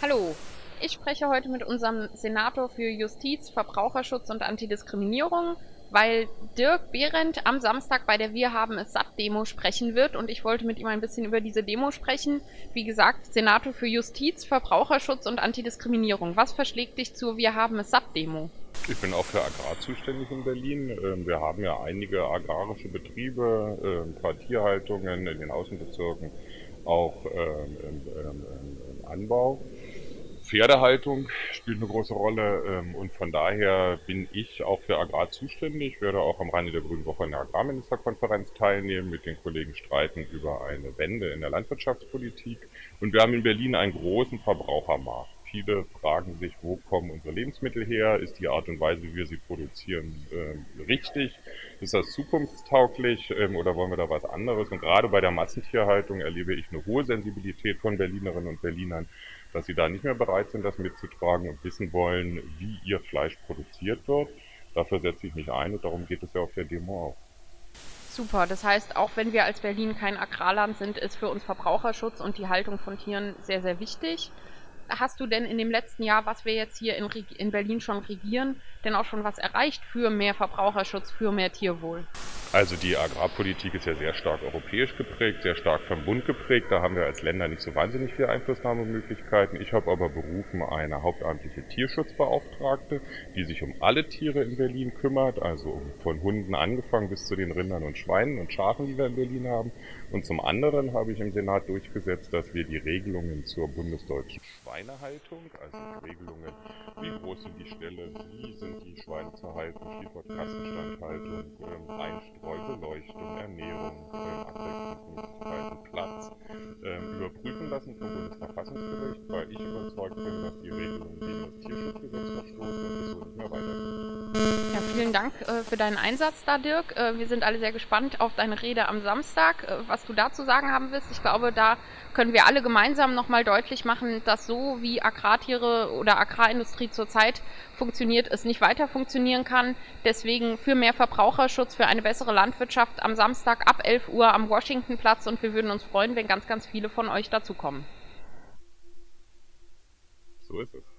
Hallo, ich spreche heute mit unserem Senator für Justiz, Verbraucherschutz und Antidiskriminierung, weil Dirk Behrendt am Samstag bei der Wir haben es satt Demo sprechen wird und ich wollte mit ihm ein bisschen über diese Demo sprechen. Wie gesagt, Senator für Justiz, Verbraucherschutz und Antidiskriminierung. Was verschlägt dich zur Wir haben es satt Demo? Ich bin auch für Agrar zuständig in Berlin. Ähm, wir haben ja einige agrarische Betriebe, ein paar Tierhaltungen in den Außenbezirken, auch ähm, im Anbau. Pferdehaltung spielt eine große Rolle ähm, und von daher bin ich auch für Agrar zuständig, werde auch am Rande der Grünen Woche in der Agrarministerkonferenz teilnehmen, mit den Kollegen streiten über eine Wende in der Landwirtschaftspolitik und wir haben in Berlin einen großen Verbrauchermarkt. Viele fragen sich, wo kommen unsere Lebensmittel her? Ist die Art und Weise, wie wir sie produzieren, äh, richtig? Ist das zukunftstauglich ähm, oder wollen wir da was anderes? Und gerade bei der Massentierhaltung erlebe ich eine hohe Sensibilität von Berlinerinnen und Berlinern, dass sie da nicht mehr bereit sind, das mitzutragen und wissen wollen, wie ihr Fleisch produziert wird. Dafür setze ich mich ein und darum geht es ja auf der Demo auch. Super, das heißt, auch wenn wir als Berlin kein Agrarland sind, ist für uns Verbraucherschutz und die Haltung von Tieren sehr, sehr wichtig hast du denn in dem letzten Jahr, was wir jetzt hier in, in Berlin schon regieren, denn auch schon was erreicht für mehr Verbraucherschutz, für mehr Tierwohl? Also die Agrarpolitik ist ja sehr stark europäisch geprägt, sehr stark vom Bund geprägt. Da haben wir als Länder nicht so wahnsinnig viele Einflussnahmemöglichkeiten. Ich habe aber berufen eine hauptamtliche Tierschutzbeauftragte, die sich um alle Tiere in Berlin kümmert, also von Hunden angefangen bis zu den Rindern und Schweinen und Schafen, die wir in Berlin haben. Und zum anderen habe ich im Senat durchgesetzt, dass wir die Regelungen zur bundesdeutschen Schweinehaltung, also Regelungen, wie groß sind die Ställe, wie sind die Schweine zu halten, Stichwort Kassenstandhaltung, ähm, Einstreu, Beleuchtung, Ernährung, ähm, Abwechslungsmöglichkeiten, Platz, ähm, überprüfen lassen vom Bundesverfassungsgericht, weil ich überzeugt bin, dass die Regelungen gegen das Tierschutzgesetz verstoßen und es so nicht mehr weitergeht. Ja, vielen Dank äh, für deinen Einsatz da, Dirk. Äh, wir sind alle sehr gespannt auf deine Rede am Samstag, äh, was du dazu sagen haben wirst. Ich glaube, da können wir alle gemeinsam nochmal deutlich machen, dass so wie Agrartiere oder Agrarindustrie zurzeit funktioniert, es nicht weiter funktionieren kann. Deswegen für mehr Verbraucherschutz, für eine bessere Landwirtschaft am Samstag ab 11 Uhr am Washingtonplatz und wir würden uns freuen, wenn ganz, ganz viele von euch dazukommen. So ist es.